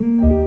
Mm-hmm.